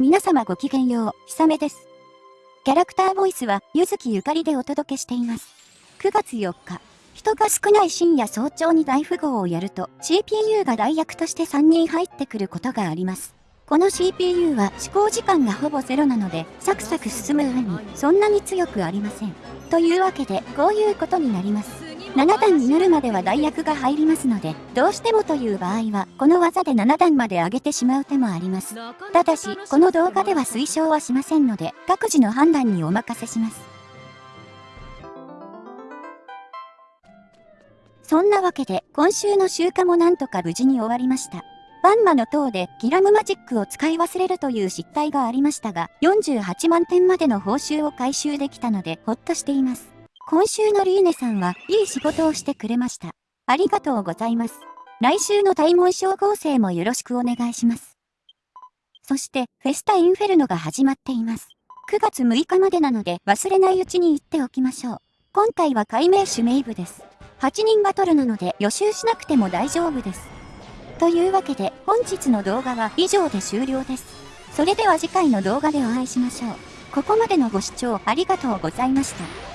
皆様ごきげんよう、ひさめです。キャラクターボイスは、ゆずきゆかりでお届けしています。9月4日、人が少ない深夜早朝に大富豪をやると、CPU が代役として3人入ってくることがあります。この CPU は思考時間がほぼゼロなので、サクサク進む上に、そんなに強くありません。というわけで、こういうことになります。7段になるまでは代役が入りますので、どうしてもという場合は、この技で7段まで上げてしまう手もあります。ただし、この動画では推奨はしませんので、各自の判断にお任せします。そんなわけで、今週の集荷もなんとか無事に終わりました。バンマの塔でギラムマジックを使い忘れるという失態がありましたが、48万点までの報酬を回収できたので、ほっとしています。今週のリーネさんはいい仕事をしてくれました。ありがとうございます。来週の大門小合成もよろしくお願いします。そして、フェスタインフェルノが始まっています。9月6日までなので忘れないうちに言っておきましょう。今回は解明種メイブです。8人バトルなので予習しなくても大丈夫です。というわけで本日の動画は以上で終了です。それでは次回の動画でお会いしましょう。ここまでのご視聴ありがとうございました。